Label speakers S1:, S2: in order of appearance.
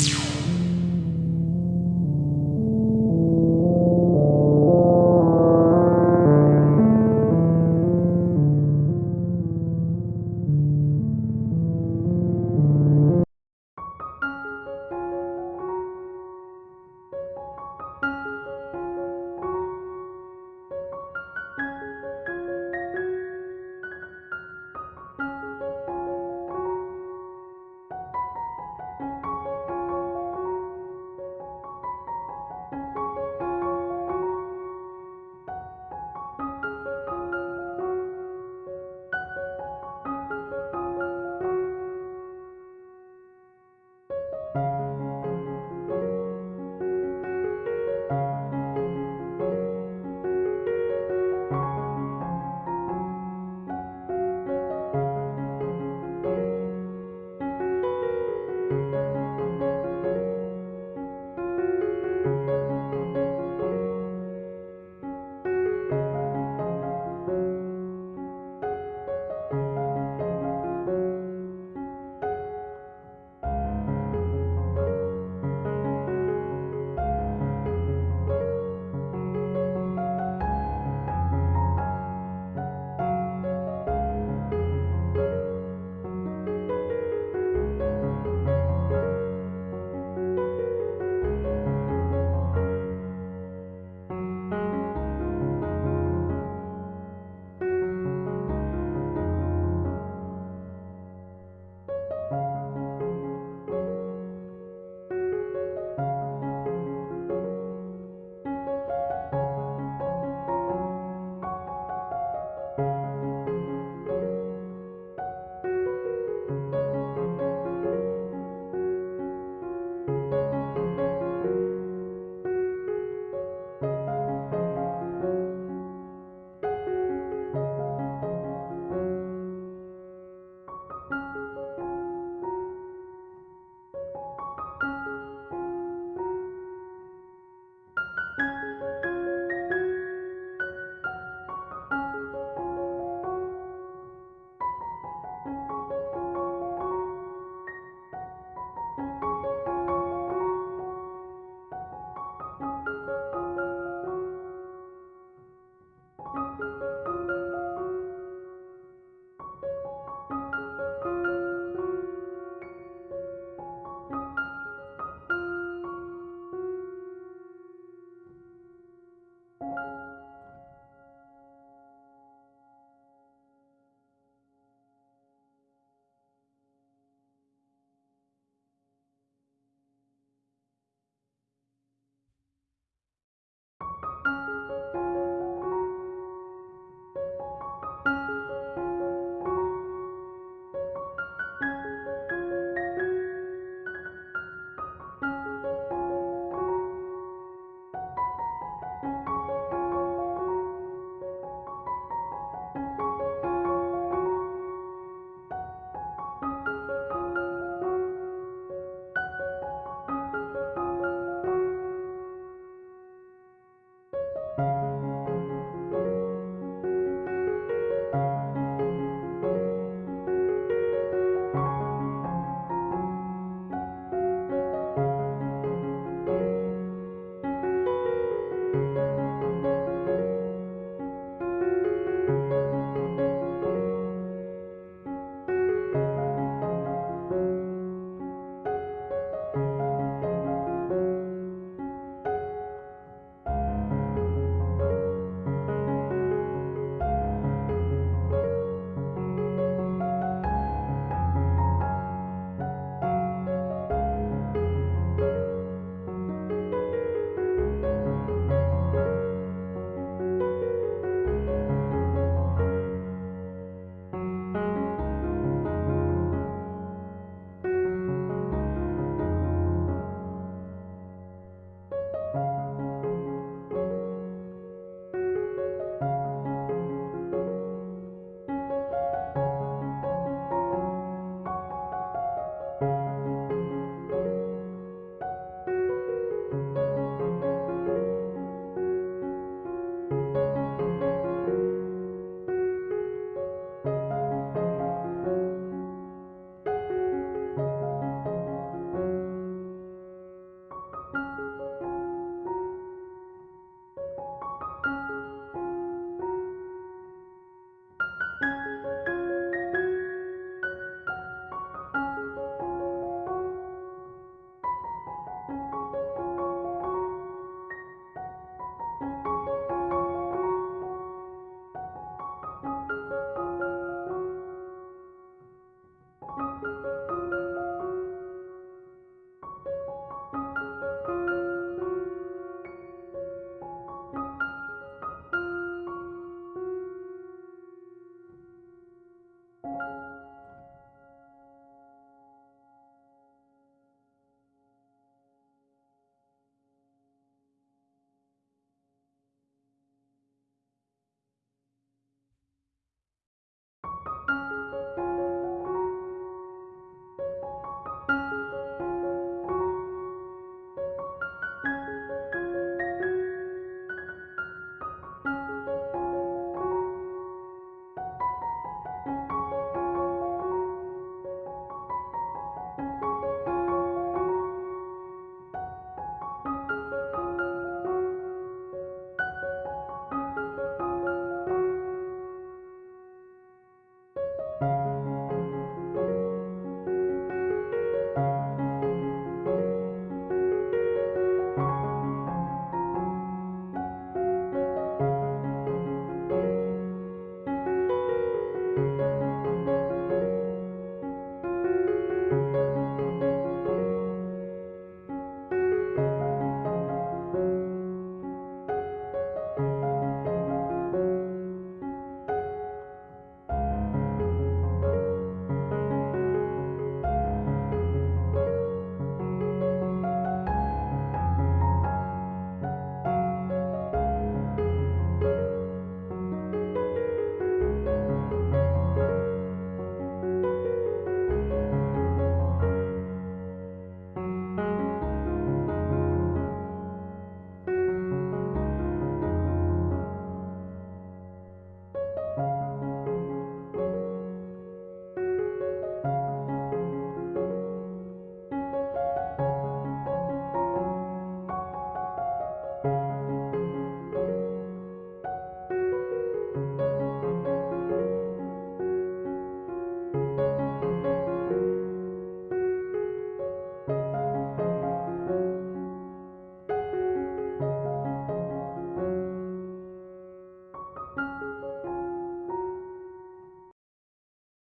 S1: you.